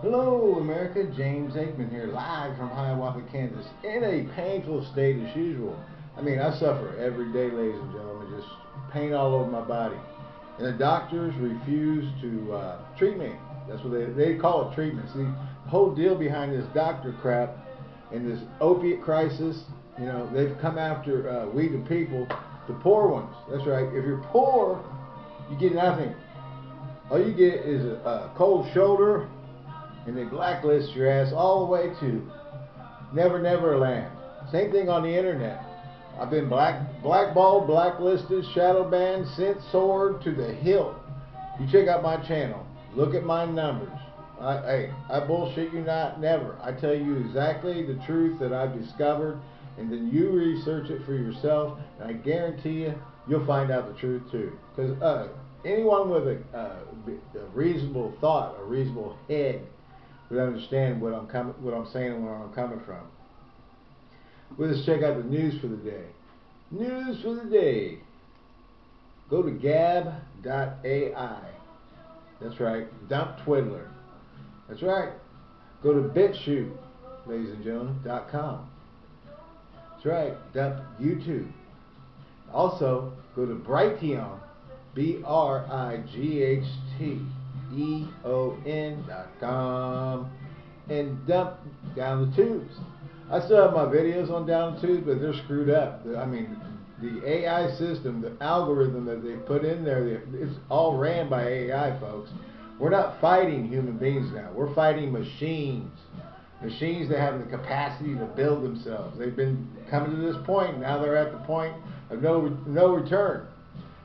Hello, America. James Aikman here, live from Hiawatha, Kansas, in a painful state as usual. I mean, I suffer every day, ladies and gentlemen, just pain all over my body. And the doctors refuse to uh, treat me. That's what they, they call it treatment. See, the whole deal behind this doctor crap and this opiate crisis, you know, they've come after uh, we the people, the poor ones. That's right. If you're poor, you get nothing. All you get is a, a cold shoulder, and they blacklist your ass all the way to Never Never Land. Same thing on the internet. I've been black blackballed, blacklisted, shadow banned, sent sword to the hilt. You check out my channel. Look at my numbers. I, hey, I bullshit you not, never. I tell you exactly the truth that I've discovered, and then you research it for yourself, and I guarantee you, you'll find out the truth too. Because uh, anyone with a, uh, a reasonable thought, a reasonable head, would understand what I'm coming, what I'm saying, and where I'm coming from. We'll just check out the news for the day. News for the day. Go to gab.ai. That's right. Dump Twiddler. That's right. Go to BitChute, ladies and gentlemen, .com. That's right. Dump YouTube. Also, go to Brighteon, B-R-I-G-H-T E-O-N.com and dump down the tubes. I still have my videos on down the tubes, but they're screwed up. I mean, the AI system, the algorithm that they put in there, it's all ran by AI, folks. We're not fighting human beings now. We're fighting machines. Machines that have the capacity to build themselves. They've been coming to this point. Now they're at the point of no no return.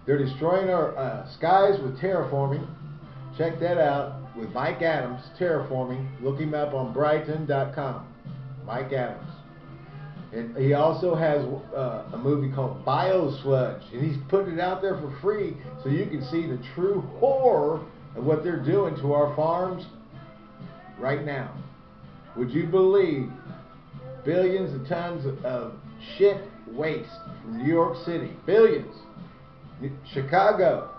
They're destroying our uh, skies with terraforming. Check that out with Mike Adams, Terraforming. Look him up on Brighteon.com. Mike Adams. And he also has uh, a movie called Biosludge, and he's putting it out there for free so you can see the true horror of what they're doing to our farms right now. Would you believe billions of tons of shit waste from New York City? Billions. Chicago,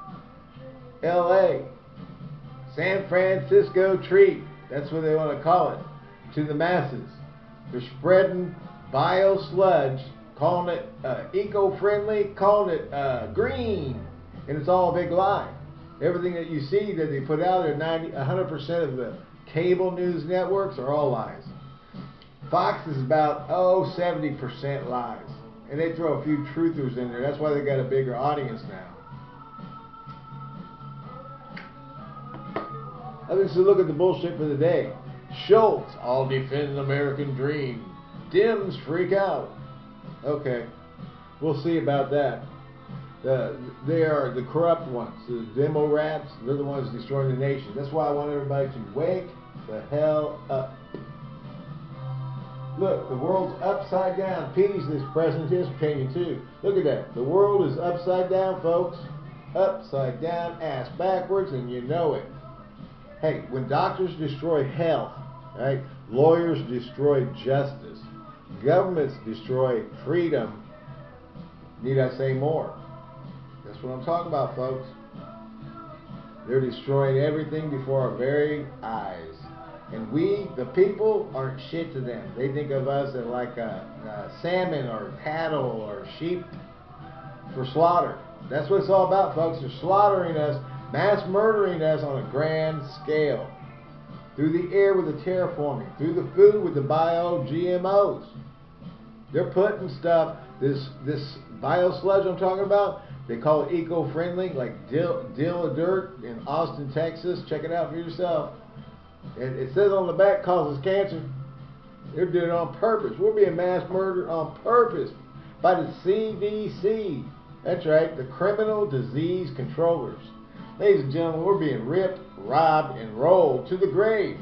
LA, San Francisco treat. That's what they want to call it to the masses. They're spreading bio sludge, calling it uh, eco-friendly, calling it uh, green, and it's all a big lie. Everything that you see that they put out there, 90, 100% of the cable news networks are all lies. Fox is about, oh, 70% lies. And they throw a few truthers in there. That's why they got a bigger audience now. I mean, so look at the bullshit for the day. Schultz, I'll defend the American dream. Dems freak out. Okay, we'll see about that. Uh, they are the corrupt ones, the demo rats. They're the ones destroying the nation. That's why I want everybody to wake the hell up. Look, the world's upside down. Petey's this present his opinion too. Look at that. The world is upside down, folks. Upside down, ass backwards, and you know it. Hey, when doctors destroy health, right? Lawyers destroy justice. Governments destroy freedom. Need I say more? That's what I'm talking about, folks. They're destroying everything before our very eyes. And we, the people, aren't shit to them. They think of us as like a, a salmon or cattle or sheep for slaughter. That's what it's all about, folks. They're slaughtering us mass murdering us on a grand scale. Through the air with the terraforming, through the food with the bio GMOs. They're putting stuff, this this bio sludge I'm talking about, they call it eco-friendly, like Dill, Dillo Dirt in Austin, Texas. Check it out for yourself. And it says on the back causes cancer. They're doing it on purpose. We're being mass murdered on purpose by the CDC. That's right, the Criminal Disease Controllers. Ladies and gentlemen, we're being ripped, robbed, and rolled to the grave.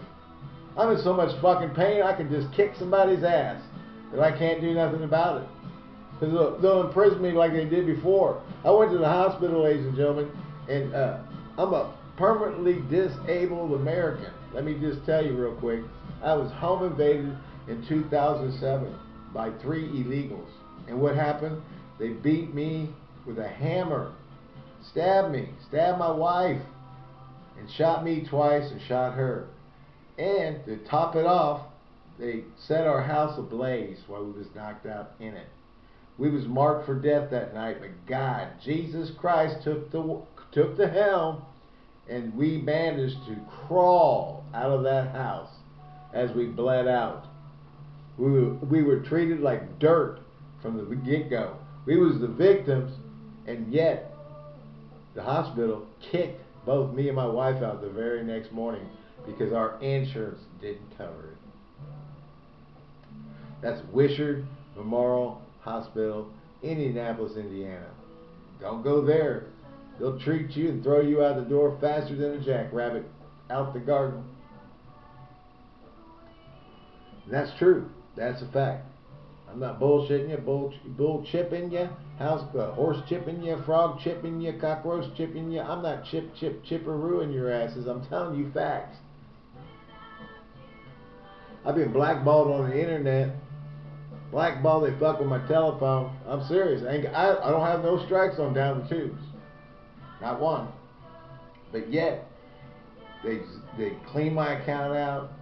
I'm in so much fucking pain, I can just kick somebody's ass. But I can't do nothing about it. Because they'll imprison me like they did before. I went to the hospital, ladies and gentlemen, and uh, I'm a permanently disabled American. Let me just tell you real quick. I was home invaded in 2007 by three illegals. And what happened? They beat me with a hammer stabbed me, stabbed my wife, and shot me twice and shot her. And to top it off, they set our house ablaze while we was knocked out in it. We was marked for death that night, but God, Jesus Christ, took the took the helm, and we managed to crawl out of that house as we bled out. We were, we were treated like dirt from the get-go. We was the victims, and yet the hospital kicked both me and my wife out the very next morning because our insurance didn't cover it. That's Wishard Memorial Hospital, Indianapolis, Indiana. Don't go there. They'll treat you and throw you out the door faster than a jackrabbit out the garden. And that's true. That's a fact. I'm not bullshitting you, bull, bull chipping you, house, uh, horse chipping you, frog chipping you, cockroach chipping you. I'm not chip, chip, chipperooing your asses. I'm telling you facts. I've been blackballed on the internet. Blackballed, they fuck with my telephone. I'm serious. I, I, I don't have no strikes on down the tubes. Not one. But yet, they they clean my account out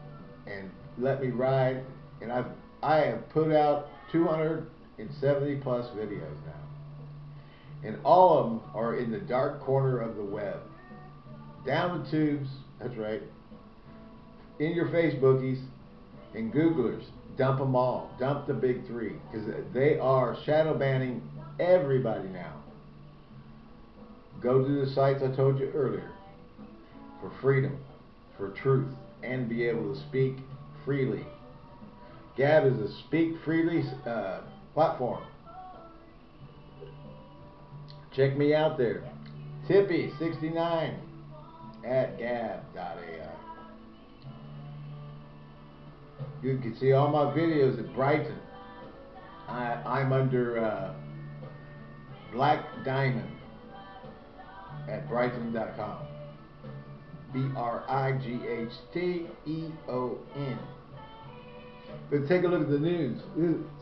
and let me ride. And I've I have put out 270 plus videos now. And all of them are in the dark corner of the web. Down the tubes, that's right. In your Facebookies and Googlers, dump them all. Dump the big three. Because they are shadow banning everybody now. Go to the sites I told you earlier for freedom, for truth, and be able to speak freely. Gab is a speak freely uh, platform. Check me out there. Tippy69 at gab.ai. You can see all my videos at Brighteon. I, am under uh, Black Diamond at Brighteon.com. B R I G H T E O N. But take a look at the news.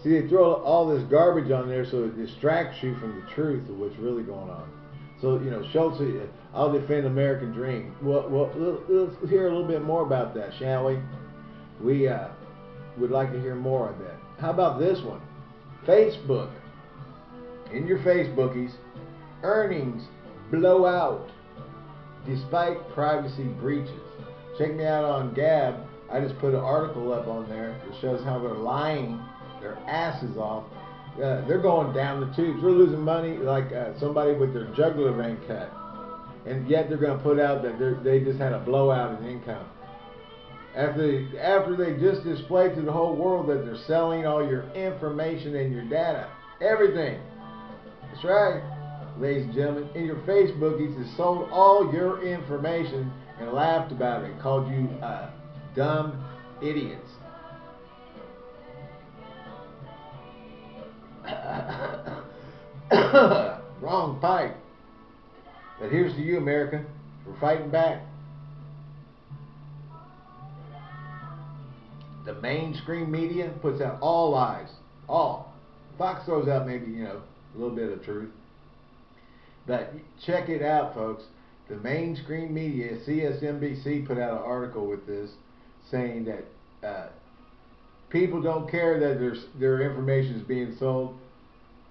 See, they throw all this garbage on there so it distracts you from the truth of what's really going on. So, you know, Schultz, I'll defend American dream. Well, well, let's hear a little bit more about that, shall we? We uh, would like to hear more of that. How about this one? Facebook. In your Facebookies, earnings blow out despite privacy breaches. Check me out on Gab I just put an article up on there that shows how they're lying their asses off. Uh, they're going down the tubes. They're losing money like uh, somebody with their jugular vein cut. And yet they're going to put out that they just had a blowout in income. After they, after they just displayed to the whole world that they're selling all your information and your data. Everything. That's right, ladies and gentlemen. In your Facebookies, they sold all your information and laughed about it. Called you uh, dumb idiots. Wrong pipe. But here's to you, America. We're fighting back. The mainstream media puts out all lies. All. Fox throws out maybe, you know, a little bit of truth. But check it out, folks. The mainstream media, CSNBC put out an article with this saying that uh, people don't care that their their information is being sold.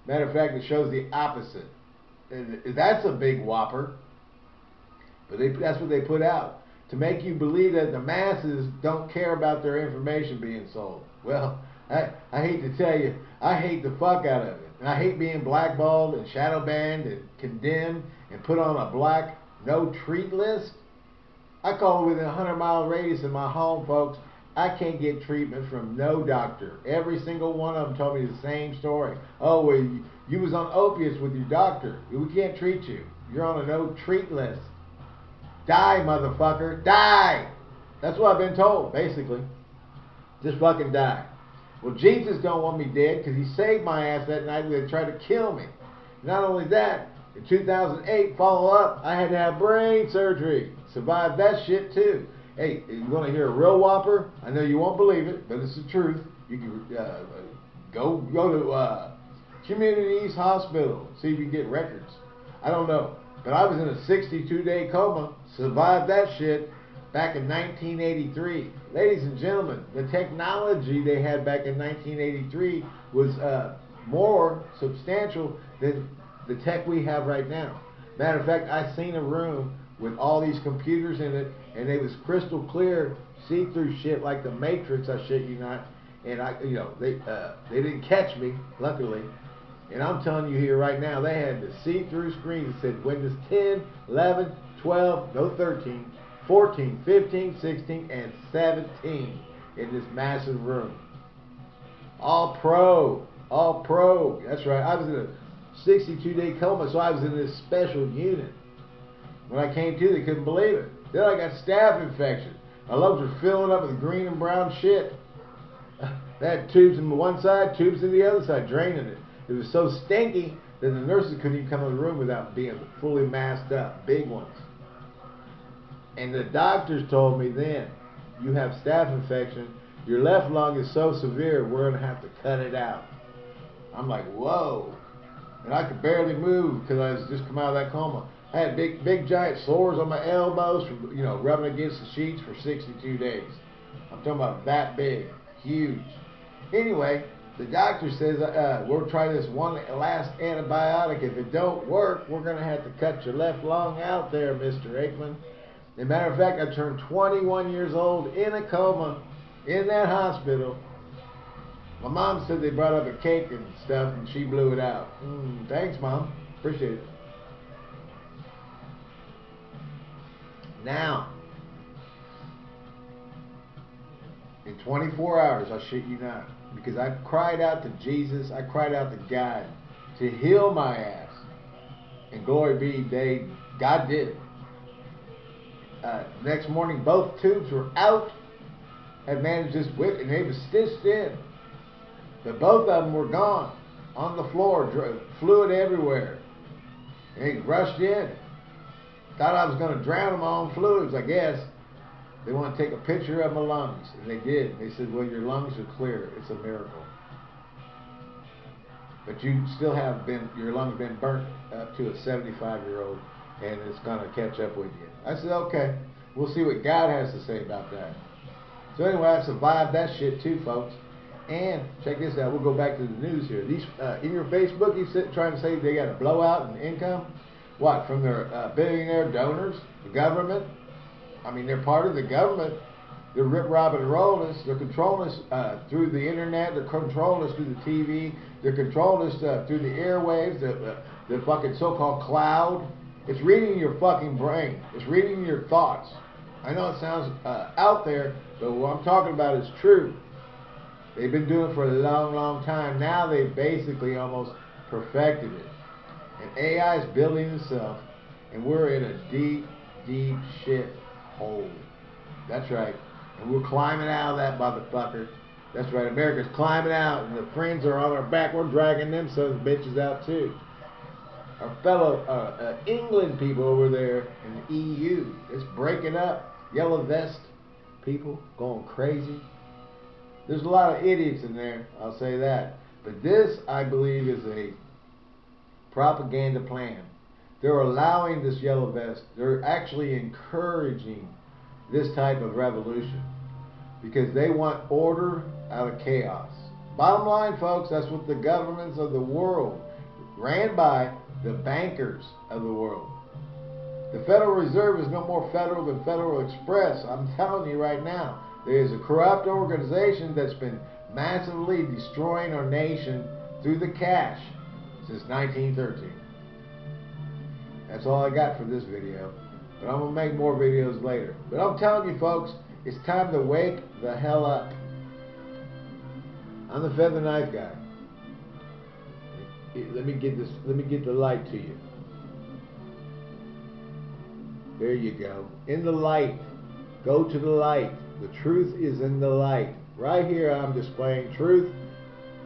Matter of fact, it shows the opposite. And that's a big whopper. But they, that's what they put out to make you believe that the masses don't care about their information being sold. Well, I, I hate to tell you, I hate the fuck out of it. And I hate being blackballed and shadow banned and condemned and put on a black no treat list. I call within a 100 mile radius of my home, folks. I can't get treatment from no doctor. Every single one of them told me the same story. Oh, well, you, you was on opiates with your doctor. We can't treat you. You're on a no treat list. Die, motherfucker. Die. That's what I've been told, basically. Just fucking die. Well, Jesus don't want me dead because he saved my ass that night when they tried to kill me. Not only that, in 2008, follow up, I had to have brain surgery. Survived that shit too. Hey, you want to hear a real whopper? I know you won't believe it, but it's the truth. You can uh, go go to uh, Community East Hospital, see if you can get records. I don't know, but I was in a 62 day coma, survived that shit. back in 1983. Ladies and gentlemen, the technology they had back in 1983 was uh, more substantial than the tech we have right now. Matter of fact, I seen a room with all these computers in it, and it was crystal clear, see-through shit like the Matrix. I shit you not. And I, you know, they uh, they didn't catch me, luckily. And I'm telling you here right now, they had the see-through screen that said Windows 10, 11, 12, no 13, 14, 15, 16, and 17 in this massive room. All pro, all pro. That's right. I was in a 62 day coma, so I was in this special unit. When I came to, they couldn't believe it. Then I got staph infection. My lungs were filling up with green and brown shit. Had tubes in one side, tubes in the other side, draining it. It was so stinky that the nurses couldn't even come in the room without being fully masked up, big ones. And the doctors told me then, you have staph infection, your left lung is so severe, we're going to have to cut it out. I'm like, whoa. And I could barely move because I was just come out of that coma. I had big, big giant sores on my elbows from, you know, rubbing against the sheets for 62 days. I'm talking about that big, huge. Anyway, the doctor says, uh, we'll try this one last antibiotic. If it don't work, we're going to have to cut your left lung out there, Mr. Aikman. As a matter of fact, I turned 21 years old in a coma in that hospital. My mom said they brought up a cake and stuff, and she blew it out. Mm, thanks, Mom. Appreciate it. Now, in 24 hours, I shit you not, because I cried out to Jesus, I cried out to God to heal my ass. And glory be, they, God did. Uh, next morning, both tubes were out. Had managed this whip, and they were stitched in. But both of them were gone on the floor, fluid everywhere. And he rushed in. Thought I was going to drown in my own fluids, I guess. They want to take a picture of my lungs. And they did. They said, well, your lungs are clear. It's a miracle. But you still have been, your lungs been burnt up to a 75 year old, and it's going to catch up with you. I said, okay. We'll see what God has to say about that. So anyway, I survived that shit too, folks. And check this out. We'll go back to the news here. These uh, in your Facebook, you sit trying to say they got a blowout in income. What from their uh, billionaire donors, the government? I mean, they're part of the government. They're rip robbing and rolling us. They're controlling us uh, through the internet. They're controlling us through the TV. They're controlling us uh, through the airwaves. The, the, fucking so-called cloud. It's reading your fucking brain. It's reading your thoughts. I know it sounds uh, out there, but what I'm talking about is true. They've been doing it for a long, long time. Now they've basically almost perfected it. And AI is building itself, and we're in a deep, deep shit hole. That's right. And we're climbing out of that motherfucker. That's right. America's climbing out, and the friends are on our back. We're dragging them sons of bitches out too. Our fellow uh, uh, England people over there in the EU, it's breaking up. Yellow vest people going crazy. There's a lot of idiots in there, I'll say that. But this, I believe, is a propaganda plan. They're allowing this yellow vest. They're actually encouraging this type of revolution because they want order out of chaos. Bottom line, folks, that's what the governments of the world ran by the bankers of the world. The Federal Reserve is no more federal than Federal Express. I'm telling you right now. There is a corrupt organization that's been massively destroying our nation through the cash since 1913. That's all I got for this video. But I'm going to make more videos later. But I'm telling you folks, it's time to wake the hell up. I'm the feather knife guy. Let me get this let me get the light to you. There you go. In the light. Go to the light. The truth is in the light. Right here I'm displaying truth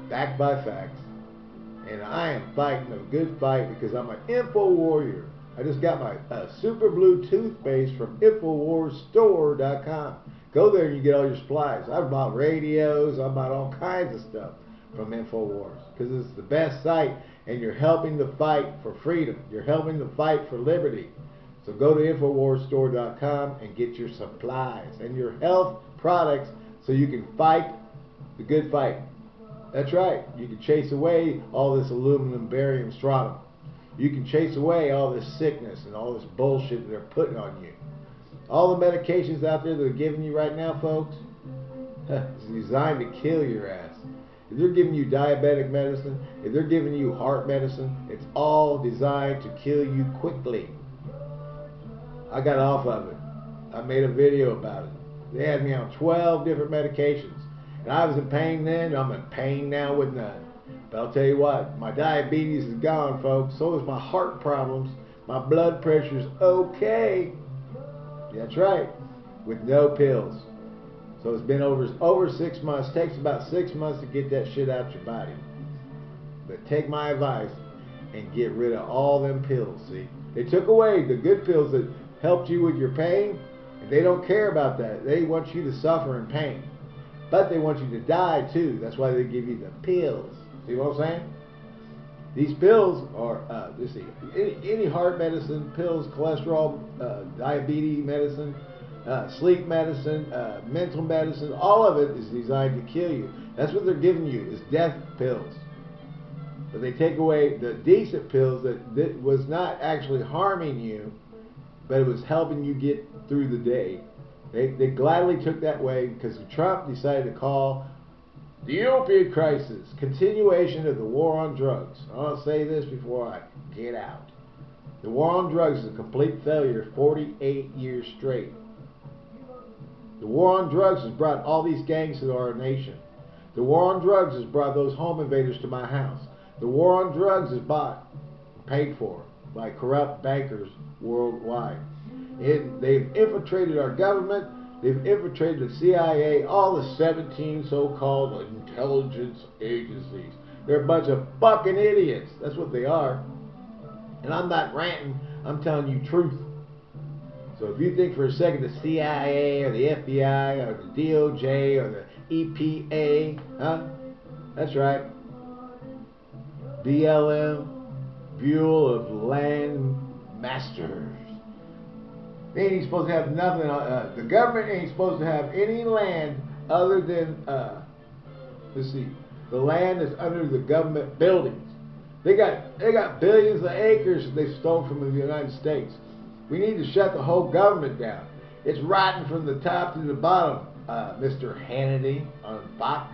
backed by facts. And I am fighting a good fight because I'm an info warrior. I just got my uh, super blue toothpaste from InfoWarsStore.com. Go there and you get all your supplies. I've bought radios. I've bought all kinds of stuff from InfoWars because it's the best site and you're helping the fight for freedom. You're helping the fight for liberty. So go to InfoWarsStore.com and get your supplies and your health products so you can fight the good fight. That's right. You can chase away all this aluminum, barium, strontium. You can chase away all this sickness and all this bullshit that they're putting on you. All the medications out there that are giving you right now, folks, it's designed to kill your ass. If they're giving you diabetic medicine, if they're giving you heart medicine, it's all designed to kill you quickly. I got off of it. I made a video about it. They had me on 12 different medications. I was in pain then, I'm in pain now with none. But I'll tell you what, my diabetes is gone, folks. So is my heart problems. My blood pressure's okay. That's right. With no pills. So it's been over over six months. It takes about six months to get that shit out your body. But take my advice and get rid of all them pills. See, they took away the good pills that helped you with your pain, and they don't care about that. They want you to suffer in pain, but they want you to die too. That's why they give you the pills. See what I'm saying? These pills are, uh, let's see, any, any heart medicine, pills, cholesterol, uh, diabetes medicine, uh, sleep medicine, uh, mental medicine, all of it is designed to kill you. That's what they're giving you is death pills. But they take away the decent pills that, that was not actually harming you, but it was helping you get through the day. They, they gladly took that way because Trump decided to call the opioid crisis, continuation of the war on drugs. I'll say this before I get out. The war on drugs is a complete failure 48 years straight. The war on drugs has brought all these gangs to our nation. The war on drugs has brought those home invaders to my house. The war on drugs is bought, paid for by corrupt bankers worldwide. They've infiltrated our government. They've infiltrated the CIA, all the 17 so-called intelligence agencies. They're a bunch of fucking idiots. That's what they are. And I'm not ranting. I'm telling you truth. So if you think for a second the CIA or the FBI or the DOJ or the EPA, huh? That's right. BLM, Bureau of Land Masters. They ain't supposed to have nothing. Uh, the government ain't supposed to have any land other than, uh, let's see, the land that's under the government buildings. They got they got billions of acres they stole from the United States. We need to shut the whole government down. It's rotten from the top to the bottom, uh, Mr. Hannity on Fox.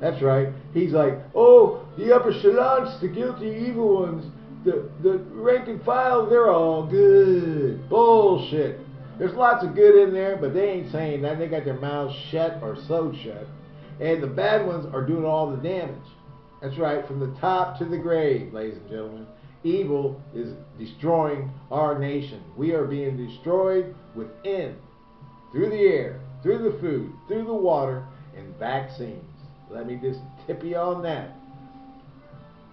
That's right. He's like, oh, the upper echelons, the guilty evil ones, the, the rank and file, they're all good. Bullshit. There's lots of good in there, but they ain't saying that. They got their mouths shut or so shut. And the bad ones are doing all the damage. That's right, from the top to the grave, ladies and gentlemen. Evil is destroying our nation. We are being destroyed within, through the air, through the food, through the water, and vaccines. Let me just tip you on that.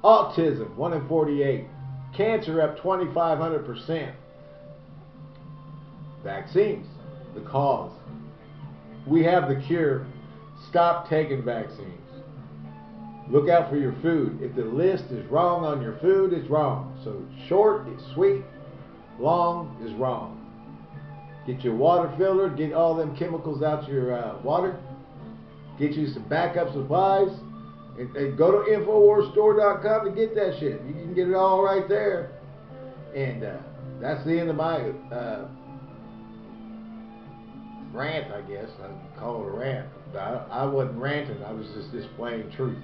Autism, 1 in 48. Cancer up 2,500%. Vaccines, the cause. We have the cure. Stop taking vaccines. Look out for your food. If the list is wrong on your food, it's wrong. So short is sweet, long is wrong. Get your water filtered, get all them chemicals out your uh, water. Get you some backup supplies. And, and go to InfoWarsStore.com to get that shit. You can get it all right there. And uh, that's the end of my uh, rant, I guess. I call it a rant. I, I wasn't ranting. I was just displaying truth.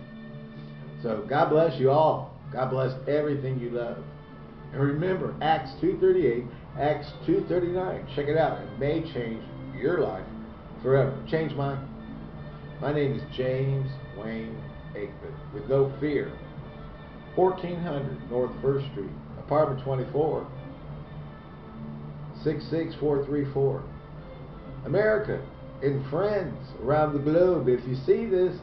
So God bless you all. God bless everything you love. And remember, Acts 2.38, Acts 2.39. Check it out. It may change your life forever. Change mine. My name is James Wayne Aikman. With no fear. 1400 North 1st Street, apartment 24, 66434. America and friends around the globe, if you see this,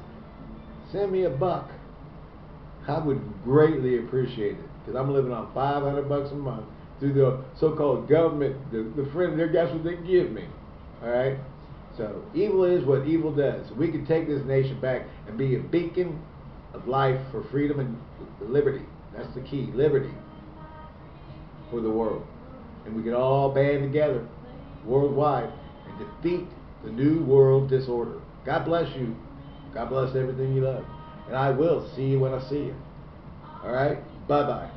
send me a buck. I would greatly appreciate it because I'm living on 500 bucks a month through the so-called government, the, the friend, there, that's what they give me. All right. So evil is what evil does. We can take this nation back and be a beacon of life for freedom and liberty. That's the key, liberty for the world. and we can all band together worldwide and defeat the new world disorder. God bless you. God bless everything you love. And I will see you when I see you. All right? Bye bye.